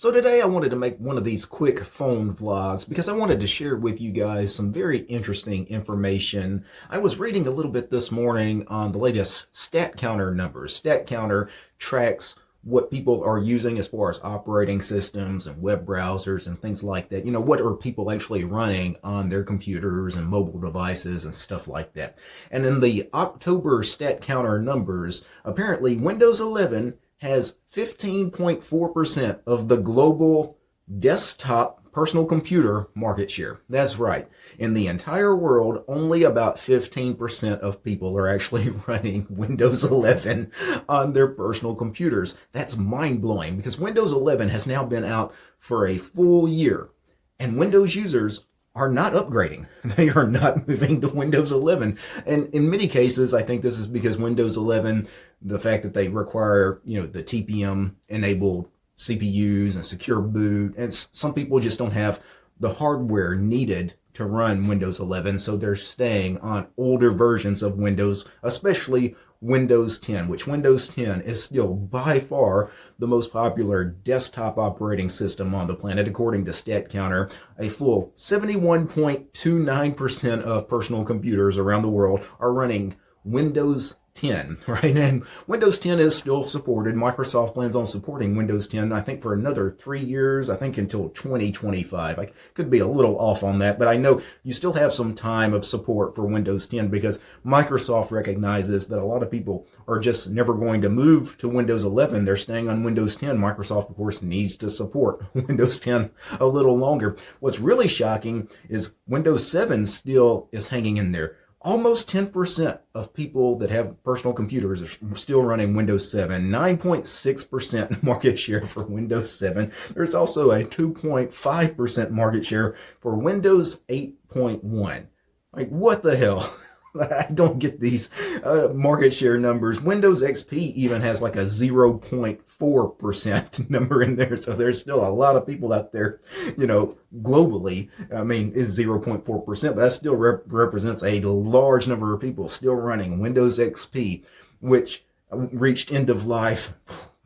So today I wanted to make one of these quick phone vlogs because I wanted to share with you guys some very interesting information. I was reading a little bit this morning on the latest StatCounter numbers. StatCounter tracks what people are using as far as operating systems and web browsers and things like that. You know, what are people actually running on their computers and mobile devices and stuff like that. And in the October StatCounter numbers, apparently Windows 11 has 15.4% of the global desktop personal computer market share. That's right. In the entire world, only about 15% of people are actually running Windows 11 on their personal computers. That's mind-blowing because Windows 11 has now been out for a full year and Windows users are not upgrading. They are not moving to Windows 11. And in many cases, I think this is because Windows 11, the fact that they require, you know, the TPM enabled CPUs and secure boot, and some people just don't have the hardware needed to run Windows 11, so they're staying on older versions of Windows, especially Windows 10, which Windows 10 is still by far the most popular desktop operating system on the planet, according to StatCounter. A full 71.29% of personal computers around the world are running Windows 10, right? And Windows 10 is still supported. Microsoft plans on supporting Windows 10, I think, for another three years, I think until 2025. I could be a little off on that, but I know you still have some time of support for Windows 10 because Microsoft recognizes that a lot of people are just never going to move to Windows 11. They're staying on Windows 10. Microsoft, of course, needs to support Windows 10 a little longer. What's really shocking is Windows 7 still is hanging in there almost 10% of people that have personal computers are still running Windows 7, 9.6% market share for Windows 7. There's also a 2.5% market share for Windows 8.1. Like, what the hell? I don't get these uh, market share numbers. Windows XP even has like a 0.4% number in there. So there's still a lot of people out there, you know, globally. I mean, is 0.4%, but that still rep represents a large number of people still running Windows XP, which reached end of life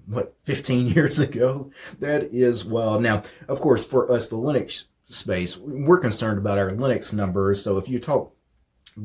what 15 years ago that is well now of course for us the linux space we're concerned about our linux numbers so if you talk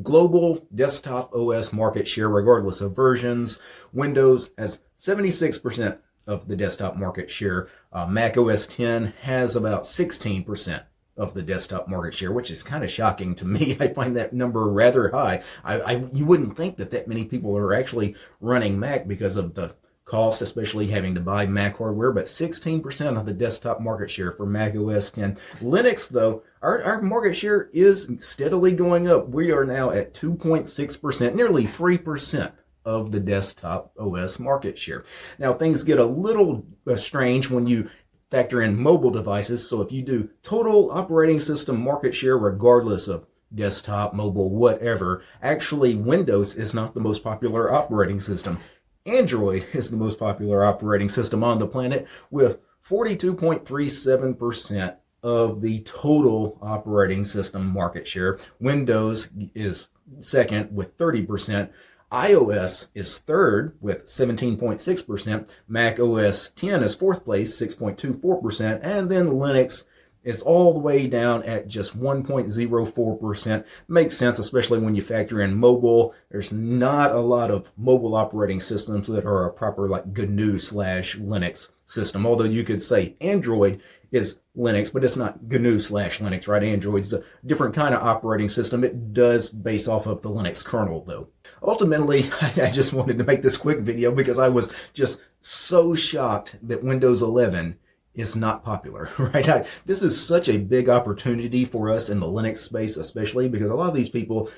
global desktop OS market share regardless of versions. Windows has 76% of the desktop market share. Uh, Mac OS 10 has about 16% of the desktop market share, which is kind of shocking to me. I find that number rather high. I, I you wouldn't think that that many people are actually running Mac because of the cost, especially having to buy Mac hardware, but 16% of the desktop market share for Mac OS 10. Linux, though, our, our market share is steadily going up. We are now at 2.6%, nearly 3% of the desktop OS market share. Now, things get a little uh, strange when you factor in mobile devices. So if you do total operating system market share, regardless of desktop, mobile, whatever, actually Windows is not the most popular operating system. Android is the most popular operating system on the planet with 42.37% of the total operating system market share. Windows is second with 30%. iOS is third with 17.6%. Mac OS 10 is fourth place, 6.24%. And then Linux is all the way down at just 1.04%. Makes sense, especially when you factor in mobile. There's not a lot of mobile operating systems that are a proper like GNU slash Linux system. Although you could say Android is Linux, but it's not GNU slash Linux, right? Android's a different kind of operating system. It does base off of the Linux kernel, though. Ultimately, I just wanted to make this quick video because I was just so shocked that Windows 11 is not popular, right? I, this is such a big opportunity for us in the Linux space, especially because a lot of these people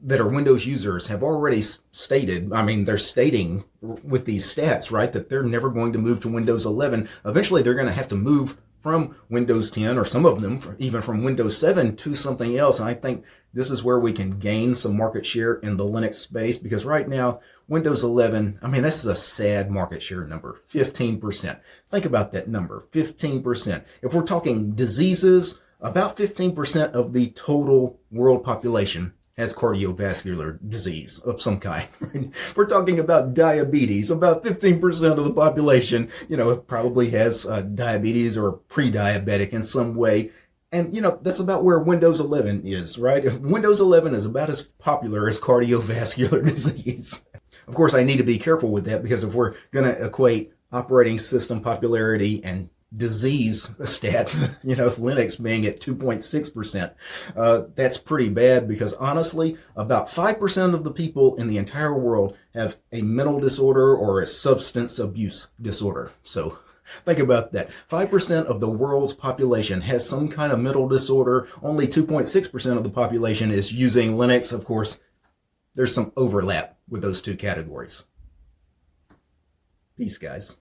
that are Windows users have already stated, I mean, they're stating with these stats, right, that they're never going to move to Windows 11. Eventually, they're going to have to move from Windows 10 or some of them even from Windows 7 to something else. And I think this is where we can gain some market share in the Linux space because right now, Windows 11, I mean, this is a sad market share number, 15%. Think about that number, 15%. If we're talking diseases, about 15% of the total world population has cardiovascular disease of some kind. We're talking about diabetes. About 15% of the population, you know, probably has uh, diabetes or pre-diabetic in some way. And, you know, that's about where Windows 11 is, right? Windows 11 is about as popular as cardiovascular disease. Of course, I need to be careful with that because if we're going to equate operating system popularity and disease stats, you know, Linux being at 2.6%. Uh, that's pretty bad because honestly, about 5% of the people in the entire world have a mental disorder or a substance abuse disorder. So think about that. 5% of the world's population has some kind of mental disorder. Only 2.6% of the population is using Linux. Of course, there's some overlap with those two categories. Peace, guys.